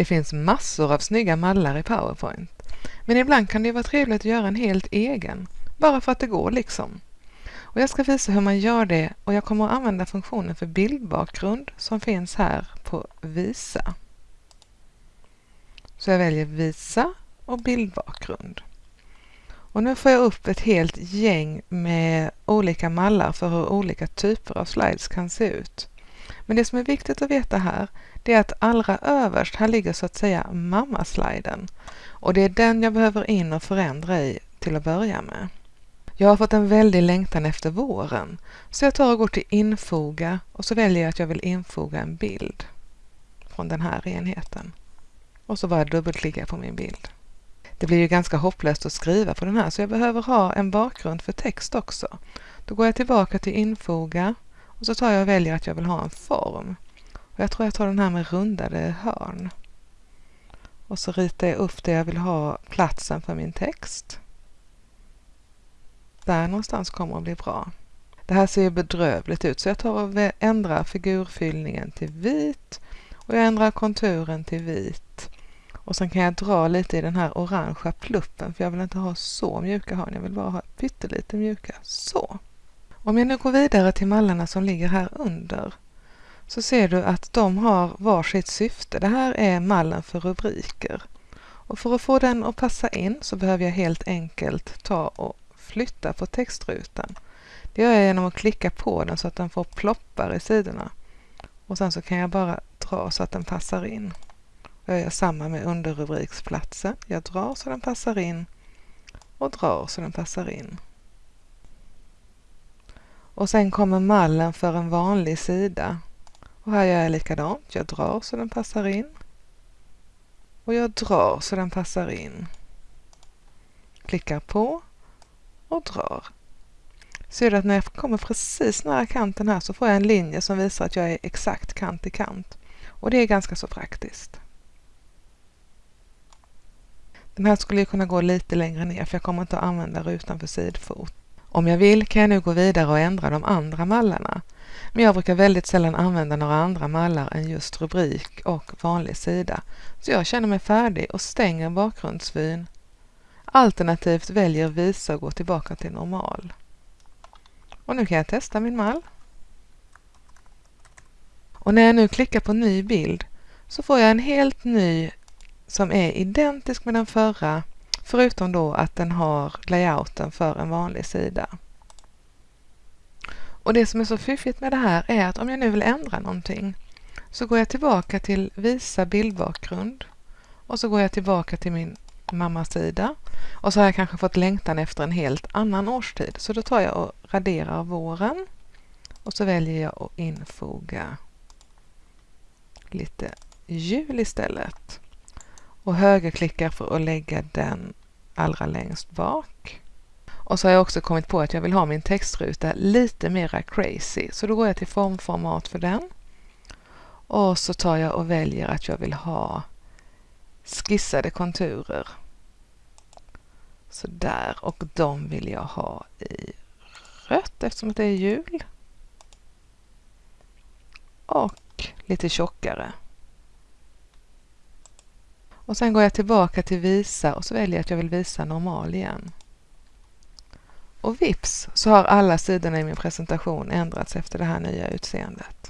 Det finns massor av snygga mallar i PowerPoint. Men ibland kan det vara trevligt att göra en helt egen, bara för att det går liksom. Och jag ska visa hur man gör det och jag kommer att använda funktionen för bildbakgrund som finns här på Visa. Så jag väljer Visa och bildbakgrund. Och nu får jag upp ett helt gäng med olika mallar för hur olika typer av slides kan se ut. Men det som är viktigt att veta här, det är att allra överst, här ligger så att säga mammasliden. Och det är den jag behöver in och förändra i till att börja med. Jag har fått en väldig längtan efter våren, så jag tar och går till infoga och så väljer jag att jag vill infoga en bild från den här enheten. Och så bara jag på min bild. Det blir ju ganska hopplöst att skriva på den här så jag behöver ha en bakgrund för text också. Då går jag tillbaka till infoga och så tar jag och väljer att jag vill ha en form. Och jag tror jag tar den här med rundade hörn. Och så ritar jag upp där jag vill ha platsen för min text. Där någonstans kommer att bli bra. Det här ser ju bedrövligt ut så jag tar och ändrar figurfyllningen till vit och jag ändrar konturen till vit. Och sen kan jag dra lite i den här orangea pluppen för jag vill inte ha så mjuka hörn, jag vill bara ha pyttelite mjuka. Så! Om jag nu går vidare till mallarna som ligger här under så ser du att de har varsitt syfte. Det här är mallen för rubriker. Och för att få den att passa in så behöver jag helt enkelt ta och flytta på textrutan. Det gör jag genom att klicka på den så att den får ploppar i sidorna. Och sen så kan jag bara dra så att den passar in. Jag gör samma med underrubriksplatsen. Jag drar så den passar in och drar så den passar in. Och sen kommer mallen för en vanlig sida. Och här gör jag likadant. Jag drar så den passar in. Och jag drar så den passar in. Klickar på och drar. Ser du att när jag kommer precis nära kanten här så får jag en linje som visar att jag är exakt kant i kant. Och det är ganska så praktiskt. Den här skulle kunna gå lite längre ner för jag kommer inte att använda rutan för sidfot. Om jag vill kan jag nu gå vidare och ändra de andra mallarna. Men jag brukar väldigt sällan använda några andra mallar än just rubrik och vanlig sida. Så jag känner mig färdig och stänger bakgrundsvyn. Alternativt väljer visa och gå tillbaka till normal. Och nu kan jag testa min mall. Och när jag nu klickar på ny bild så får jag en helt ny som är identisk med den förra förutom då att den har layouten för en vanlig sida. Och det som är så fiffigt med det här är att om jag nu vill ändra någonting så går jag tillbaka till visa bildbakgrund och så går jag tillbaka till min mammasida och så har jag kanske fått längtan efter en helt annan årstid så då tar jag och raderar våren och så väljer jag att infoga lite jul istället och högerklickar för att lägga den allra längst bak. Och så har jag också kommit på att jag vill ha min textruta lite mera crazy. Så då går jag till formformat för den. Och så tar jag och väljer att jag vill ha skissade konturer. Så där och de vill jag ha i rött eftersom det är jul. Och lite tjockare. Och sen går jag tillbaka till visa och så väljer jag att jag vill visa normal igen. Och vips så har alla sidorna i min presentation ändrats efter det här nya utseendet.